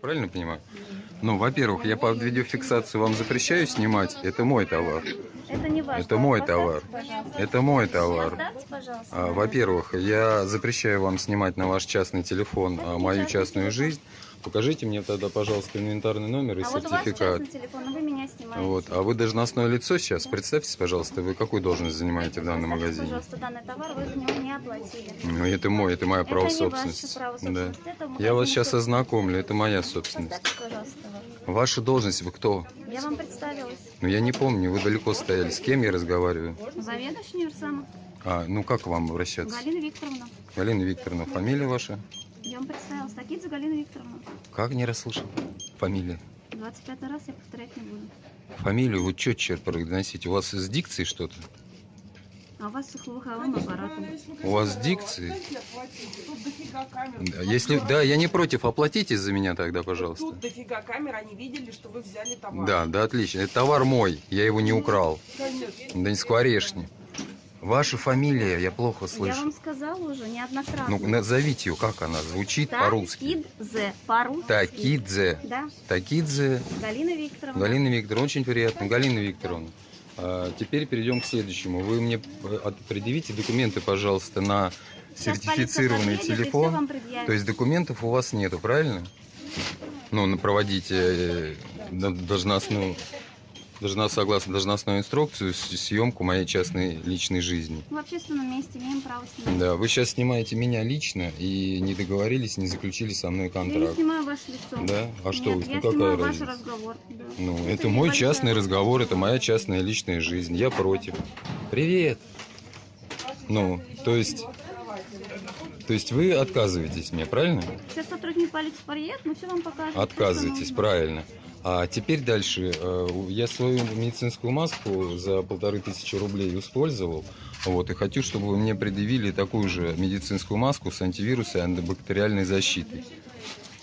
Правильно понимаю? Ну, во-первых, я под видеофиксацию вам запрещаю снимать. Это мой товар. Это не ваш Это мой товар. пожалуйста. Это мой товар. А, Во-первых, я запрещаю вам снимать на ваш частный телефон а, мою частную жизнь. Покажите мне тогда, пожалуйста, инвентарный номер и А вот сертификат. частный телефон, а вы меня снимаете. Вот. А вы должностное лицо сейчас? Представьте, пожалуйста, вы какую должность занимаете в данном магазине? пожалуйста, данный товар, вы за него не оплатили. Ну, это мой, это мое Это право собственности. право Да. собственности, это Я вас сейчас ознакомлю, это моя собственность. Ваша должность, вы кто? Я вам представилась. Ну, я не помню, вы далеко стояли. С кем я разговариваю? Заведующий универсама А, ну, как к вам обращаться? Галина Викторовна. Галина Викторовна, фамилия ваша? Я вам представилась. Такидзе Галина Викторовна. Как не расслышал? Фамилия. 25 раз я повторять не буду. Фамилию вы четче произносите. У вас с дикцией что-то? А у вас с слуховым аппаратом. У вас с дикцией? Да, Если, да, я не против, оплатите за меня тогда, пожалуйста. Тут дофига камер, они видели, что вы взяли товар. Да, да, отлично. Это товар мой, я его не украл. Конечно. Да не скворечни. Ваша фамилия, я плохо Я слышу. вам сказала уже неоднократно. Ну, назовите ее, как она звучит по-русски. Такидзе. По-русски. Такидзе. Да. Такидзе Галина Викторовна. Галина Викторовна, очень приятно. Галина Викторовна, а, теперь перейдем к следующему. Вы мне э, предъявите документы, пожалуйста, на Сейчас сертифицированный телефон. То есть документов у вас нету, правильно? Ну, проводите э, должностную, должна, согласно должностной инструкцию, с- съемку моей частной личной жизни. В общественном месте имеем право снимать. Да, вы сейчас снимаете меня лично и не договорились, не заключили со мной Я не контракт. снимаю ваше лицо. Да? А что Нет, вы? я Ну какая снимаю ваш разница? разговор. да. Ну, это, не мой большая частный разговор, это моя частная личная жизнь. Я против. Привет. Ну, то есть, то есть вы отказываетесь мне, правильно? Сейчас сотрудник полиции подъедет, мы все вам покажем. Отказываетесь, что правильно. А теперь дальше. Э, Я свою медицинскую маску за полторы тысячи рублей использовал. Вот, и хочу, чтобы вы мне предъявили такую же медицинскую маску с антивирусом и антибактериальной защитой.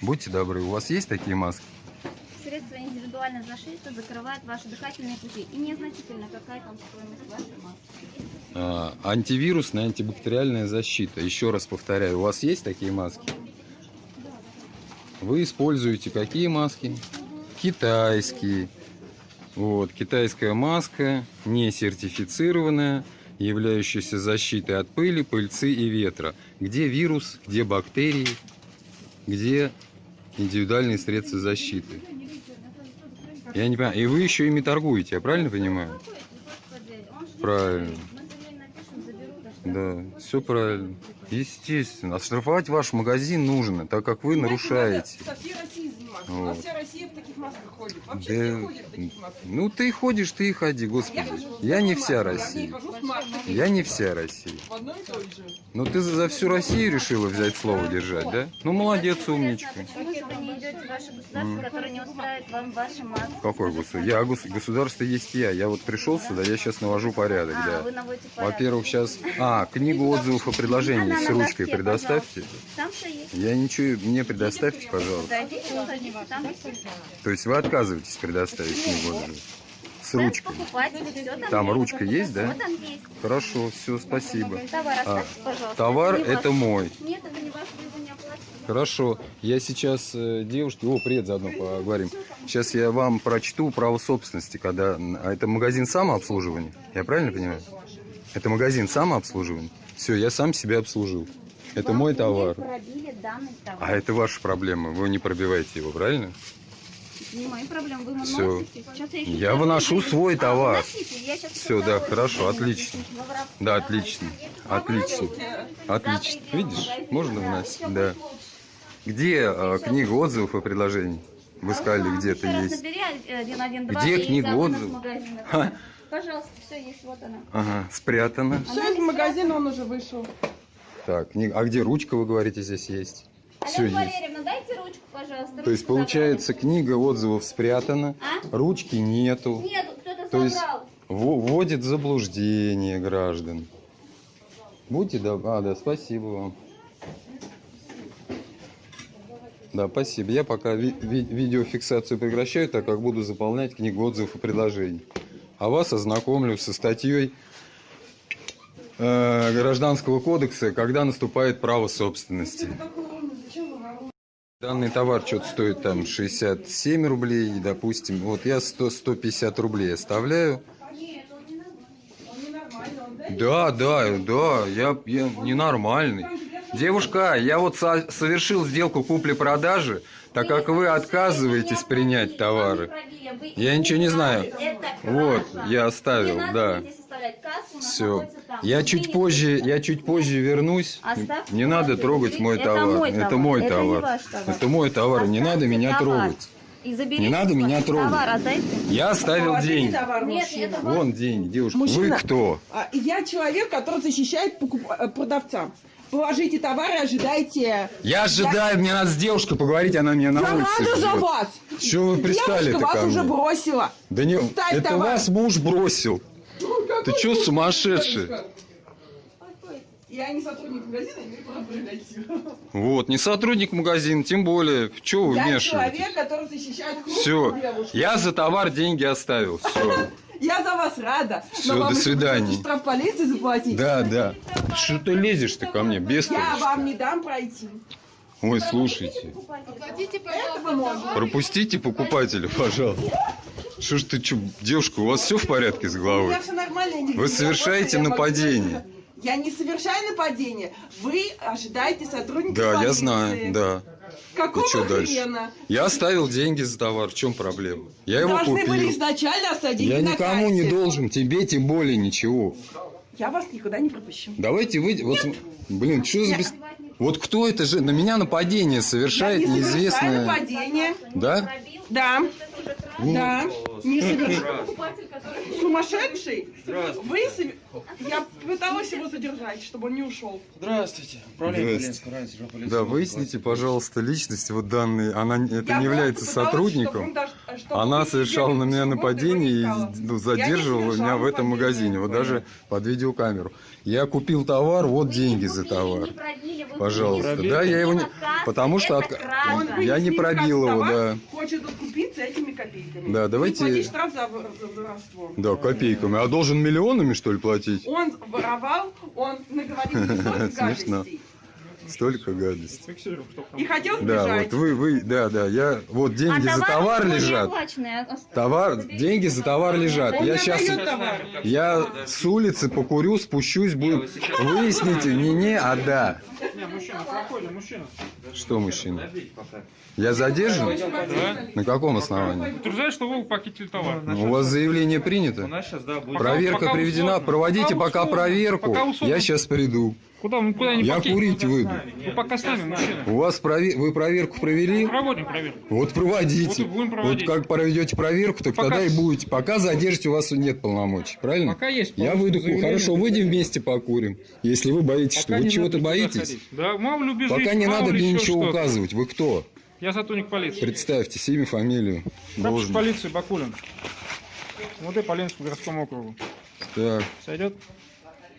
Будьте добры, у вас есть такие маски? Средство индивидуальной защиты закрывает ваши дыхательные пути. И незначительно, какая там стоимость вашей маски. А, антивирусная, антибактериальная защита. Еще раз повторяю, у вас есть такие маски? Вы используете какие маски? Китайские. Вот, китайская маска, не сертифицированная, являющаяся защитой от пыли, пыльцы и ветра. Где вирус, где бактерии, где индивидуальные средства защиты? Я не понимаю. И вы еще ими торгуете, я правильно понимаю? Правильно. Да, все правильно. Естественно. Оштрафовать ваш магазин нужно, так как вы нарушаете. У нас Вот. вся Россия в таких масках ходит. Вообще Да, все ходят в таких масках. Ну ты ходишь, ты и ходи, господи. хожу Я не вся Я Россия. маской. Я не вся Россия. В одной и той же. Ну ты за за всю Россию решила взять слово держать, да? Ну молодец, умничка. Почему же вы не идете в ваше государство, которое не устраивает вам ваши маски? Какой государство? Я гос- государство есть я. Я вот пришел сюда, я сейчас навожу порядок, А, да. Во-первых, сейчас... А, книгу отзывов о предложении Она с ручкой доске, предоставьте. Есть. Я ничего... Мне предоставьте, пожалуйста. То есть вы отказываетесь предоставить книгу отзывов? С ручкой? там ручка есть, да? Хорошо, все, спасибо. Товар А. Товар это мой. Нет, это не ваш, вы его не оплатите. Хорошо. Я сейчас э, девушке... О, привет, заодно поговорим. Сейчас я вам прочту право собственности, когда... А это магазин самообслуживания? Я правильно понимаю? Это магазин самообслуживания? Все, я сам себя обслужил. Это Вам мой товар. пробили данный товар. А это ваша проблема. Вы не пробиваете его, правильно? Не мои проблемы, вы. Сейчас я, Я выношу свой А, товар. Всё, второй да, хорошо, отлично. Да, отлично. Отлично. Отлично. Видишь? Можно вносить? Да. Где э, книга отзывов и предложений? Вы сказали, Ага, где-то есть. набери, 112, Где книга отзывов? Пожалуйста, все есть, вот она. Ага, спрятано. Все, из магазина он уже вышел. Так, книга- а где ручка, вы говорите, здесь есть? Все Алена есть. Валерьевна, дайте ручку, пожалуйста. То есть получается, книга отзывов спрятана, А? ручки нету. забрали. Нету, кто-то То есть собрал. Вводит в заблуждение граждан. Будьте добры. А, да, спасибо вам. Да, спасибо. Я пока ви- ви- видеофиксацию прекращаю, так как буду заполнять книгу отзывов и предложений. А вас ознакомлю со статьей э, Гражданского кодекса, когда наступает право собственности. Данный товар что-то стоит там 67 рублей, допустим, вот я 100, 150 рублей оставляю. Да, да, да, я, я ненормальный. Девушка, я вот со- совершил сделку купли-продажи, так как вы отказываетесь принять товары. Я ничего не знаю. Вот, я оставил, да. Все. Я чуть позже, я чуть позже вернусь. Не надо трогать мой товар. Это мой товар. Это мой товар. Не надо меня трогать. Не надо меня трогать. Я оставил деньги. товар, Нет, это. Вон деньги, девушка. Вы Мужчина. кто? А, Я человек, который защищает покуп- э, продавца. Положите товар и ожидайте. Я ожидаю, мне надо с девушкой поговорить, она меня на Я улице рада за вас. Чего вы пристали-то Девушка вас уже мне? бросила. Да не, Ставь это товар. вас муж бросил. Ты чё сумасшедший? Я не сотрудник магазина, имею право силу. Вот, не сотрудник магазина, тем более. Чё вы Я вмешиваетесь? человек, который защищает Все, я за товар деньги оставил. Все. Я за вас рада. Но вам до свидания. штраф полиции заплатить. Да, да. Что ты лезешь ты ко мне, без Я вам не дам пройти. Ой, слушайте. Пропустите покупателя, пожалуйста. Что ж ты, чё, девушка, у вас все в порядке с У головой? меня все нормально. я не Вы я совершаете я нападение. могу- Я не совершаю нападение. Вы ожидаете сотрудника Да, я знаю, да. Какого И чё дальше? хрена? Я оставил деньги за товар, в чем проблема? Я его Должны были купил. изначально оставить деньги Я на никому не кассе. должен, тебе тем более ничего. Я вас никуда не пропущу. Давайте вы... Вот, блин, что за бес... Вот кто это же? На меня нападение совершает я не неизвестное... нападение. Да? Да, да. Не совершаю. Сумасшедший? Вы сове- Я пыталась его задержать, чтобы он не ушел. Здравствуйте. Управление раньше полиции. Да, выясните, пожалуйста, личность вот данной. Она это Я не просто является пыталась, чтобы сотрудником. он даже- Она совершала на меня нападение и ну, задерживала меня в этом магазине. Вот даже под видеокамеру. Я купил товар, вот деньги за товар. Пожалуйста. Да, я его не... Потому что от- Я не пробил его, да. Хочет откупиться этими копейками. Да, давайте- штраф за, вор- за воровство. Да, копейками. А должен миллионами, что ли, платить? Он воровал, он наговорил Смешно. Столько гадостей. И хотел Да, сбежать. вот вы, вы, да, да, я, вот А деньги за товар лежат. Товар, деньги за товар лежат. Я сейчас, я с улицы покурю, спущусь, буду. Выясните, не не, а да. Что мужчина? Я задержан? Да? На каком основании? Утверждает, что вы похитили товар. У вас заявление принято? да. Проверка приведена. Проводите Пока проверку. Я сейчас приду. Куда, мы куда не Я покинем? курить выйду. Вы пока с нами, мужчина. У вас прове- вы проверку провели? Проводим проверку. Вот проводите. Вот и будем Вот как проведете проверку, так Пока тогда и будете. Пока задержите, у вас нет полномочий, правильно? Пока есть. Я выйду, хорошо, выйдем вместе покурим. Если вы боитесь, что Пока вы не чего-то боитесь, ходить. Да, мало ли убежит, пока не мало надо мне ничего указывать. Вы кто? Я сотрудник полиции. Представьте, имя, фамилию. Должен. полиции Бакулин. МВД по Ленинскому городскому округу. Так, Сойдет?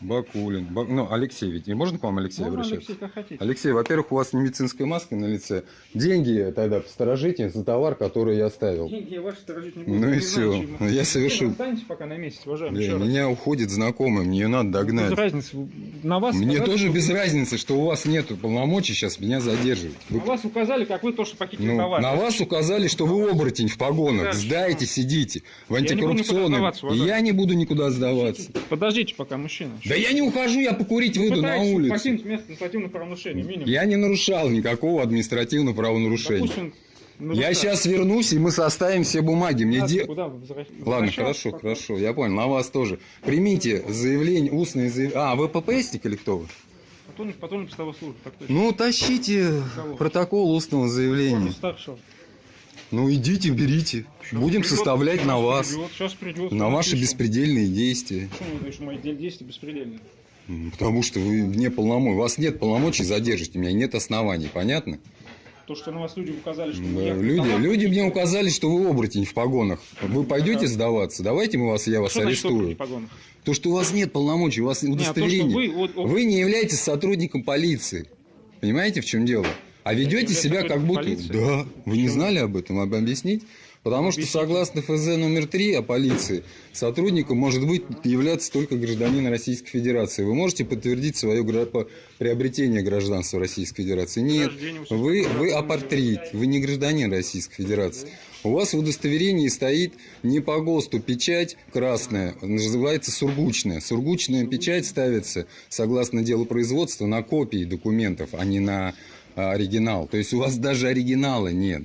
Бакулин. Ба- Ну, Алексей ведь. Не можно к вам Алексей Можно, обращаться? Алексей, как хотите. Алексей, во-первых, у вас не медицинская маска на лице. Деньги тогда посторожите за товар, который я оставил. Деньги я ваши сторожить не буду. Ну и все. Я совершил. Останьтесь пока на месте, уважаемый. Раз. меня уходит знакомый, мне надо Без догнать. разницы. На вас Мне сказали, тоже что- без разницы, что у вас нет полномочий сейчас меня задерживать. Вы- На вас указали, как вы то, что похитили ну, товар. на вас указали, что вы оборотень в погонах. Сдайте, сидите. В антикоррупционном. И я не буду никуда сдаваться. Подождите пока, мужчина. Да я не ухожу, я покурить выйду на улицу. покинуть место административного правонарушения. Минимум. Я не нарушал никакого административного правонарушения. Допустим, Я сейчас вернусь, и мы составим все бумаги. Мне де- Куда возвращ- Ладно, хорошо, Пока. хорошо, я понял, на вас тоже. Примите заявление, устное заявление. А, вы ППСник или кто вы? Патрульник постовой службы. Ну, тащите протокол устного заявления. Старшего. Ну, идите, берите. Будем Придет, составлять сейчас на вас, Придет, сейчас придет. на ваши Напишем. беспредельные действия. Почему вы говорите, что мои де- действия беспредельные? Потому что вы вне полномочий. У вас нет полномочий задержать меня, нет оснований, понятно? То, что на вас люди указали, что Да, я- люди, люди мне указали, что вы оборотень в погонах. Вы пойдете сдаваться? Давайте мы вас, я вас Что значит арестую. погонах? То, что у вас нет полномочий, у вас Не, а то, удостоверение. вы, вот, Вы не являетесь сотрудником полиции. Понимаете, в чем дело? А ведете себя как будто... полиции? Да. Вы не знали об этом? Об- Объяснить? Потому что согласно ФЗ номер 3 о полиции, сотрудником может быть являться только гражданин Российской Федерации. Вы можете подтвердить свое гра- приобретение гражданства Российской Федерации? Нет, вы, вы апартрид, вы не гражданин Российской Федерации. У вас в удостоверении стоит не по ГОСТу печать красная, называется сургучная. Сургучная печать ставится, согласно делу производства, на копии документов, а не на оригинал. То есть у вас даже оригинала нет.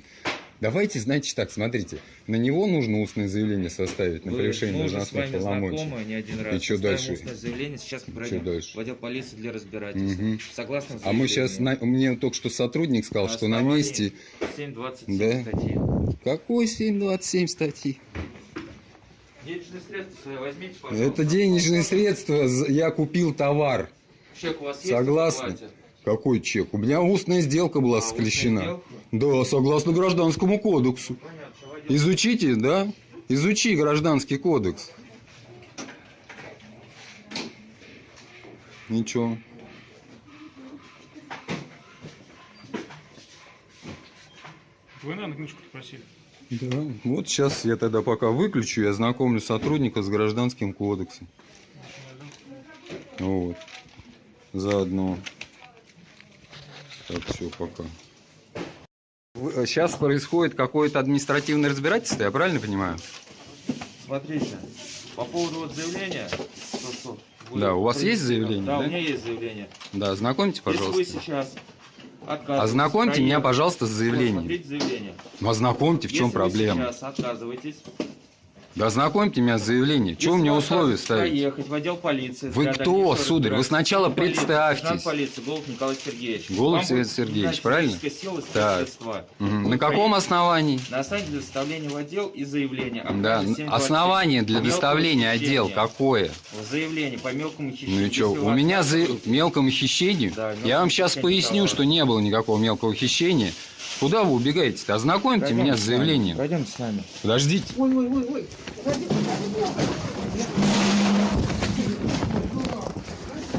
Давайте, значит, так, смотрите, на него нужно устное заявление составить на Вы- превышение должностных полномочий. знакомы не один раз. чё Составим дальше? устное заявление, сейчас мы пройдем дальше? в отдел полиции для разбирательства. Мгм. Согласно А мы сейчас, заявлению, мне только что сотрудник сказал, что на месте... 7.27 Да. статьи. Какой 727 статьи? Денежные средства свои возьмите, пожалуйста. Это денежные средства, я купил товар. Чек у вас есть? Согласны? Какой чек? У меня устная сделка была А, склещена. Да, согласно гражданскому кодексу. Понятно, войдем. Изучите, да? Изучи гражданский кодекс. Ничего. Вы, наверное, книжку просили. Да. Вот сейчас я тогда пока выключу и ознакомлю сотрудника с гражданским кодексом. Вот. Заодно. Так, все, пока. Сейчас происходит какое-то административное разбирательство, я правильно понимаю? Смотрите, по поводу вот заявления, то, что Да, у вас есть заявление, Да, да? у меня есть заявление. Да, ознакомьте, Если пожалуйста. вы сейчас отказываетесь Ознакомьте меня, пожалуйста, с заявлением. Смотрите заявление. Ну, ознакомьте, в чем Если проблема? вы сейчас отказываетесь, Да ознакомьте меня с заявлением. Чего мне условия ставить? проехать в отдел полиции. Вы кто, сударь? Вы сначала представьтесь. Полиции Голуб Николай Сергеевич. Голуб Вам будет Сергеевич, правильно? сила Так. Вы На каком основании? На основании для доставления в отдел и заявления. Да, праве 727. основание для доставления отдел какое? Заявление по мелкому хищению. Ну и что, у меня за мелкому хищению? Да, Я вам сейчас поясню, что не было никакого мелкого хищения. Куда вы убегаете-то? Ознакомьте Пройдемте меня с с заявлением. Пройдемте с нами. Подождите.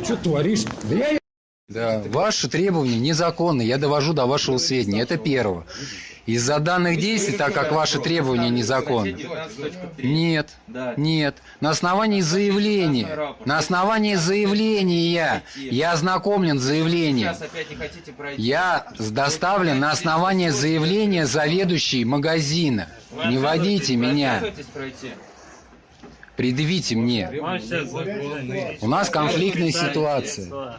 Что творишь? Да, ваши требования незаконны, я довожу до вашего сведения, это первое. Из-за данных действий, так как ваши требования незаконны, нет, нет, на основании заявления, на основании заявления, я ознакомлен с заявлением. Я доставлен на основании заявления заведующей магазина. Не водите меня, предъявите мне. У нас конфликтная ситуация.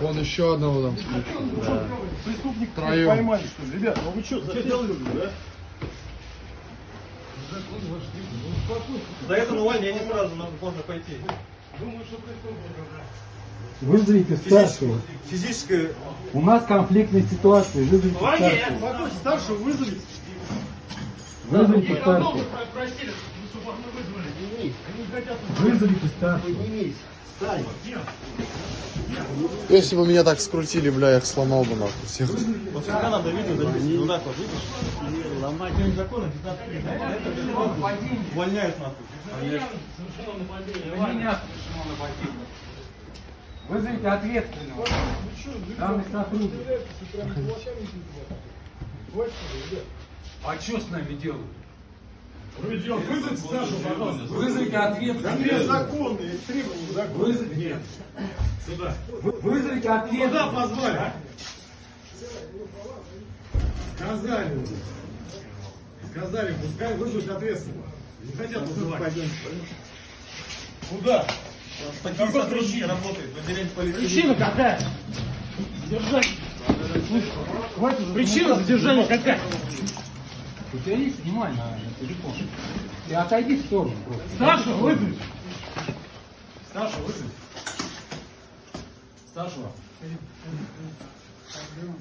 Вон еще одного там скручивают. Преступник Втроем. поймали, что ли? Ребят, ну вы что, заделали, да? За это на увольнение сразу надо можно пойти. Вызовите старшего. Физическое... У нас конфликтная ситуация. Вызовите старшего. Старшего вызовите? Вызовите старшего. Вызовите старшего. Если бы меня так скрутили, бля, я их сломал бы нахуй всех. Вот всегда надо видео записывать. Вот так вот, видишь? И ломать. Это незаконно, 15 лет. Это увольняют нахуй. Вызовите ответственного. Главный сотрудник. А что с нами делают? Вызовите старшего, пожалуйста. Вызовите ответственного. Незаконные требования закона. Вызовите. Нет. Сюда. Вызовите Куда ответственного. позвали? Сказали уже. Сказали, пускай вызовут ответственного. Не хотят вызывать. Куда? Такие сотрудники работают в отделении полиции. Причина какая? Задержание. Причина задержания какая? У тебя есть снимай на, на телефон. Ты отойди в сторону просто. Старшего вызови. Старшего вызови. Старшего.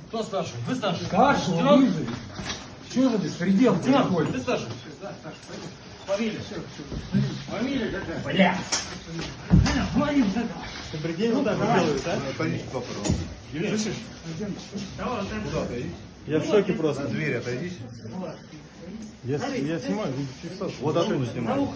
Кто старший? Вы старший? Старшего Лейтенант? вызови. Что за беспредел Лейтенант, происходит? ты старший? Фамилия. Фамилия какая? Бля. Ты прикинь, вот так вот делают, а? Слышишь? Я в шоке просто. На дверь отойдите. Я, я снимаю. Вот оттуда снимайте.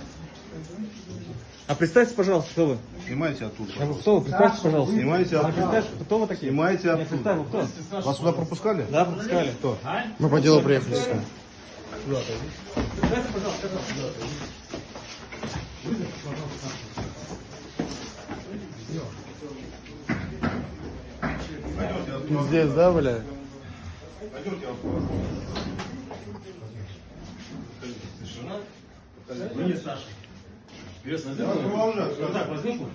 А представьте, пожалуйста, кто вы? Снимайте оттуда. А вы кто вы? Представьте, пожалуйста. Снимайте А оттуда. представьте, кто вы такие? Снимайте Я оттуда. представил, кто? Вас сюда пропускали? Да, пропускали. Кто? Мы по делу приехали сюда. Представьте, пожалуйста, кто? Пиздец, да, бля? Вы не Ну, вам же, Вот так вот?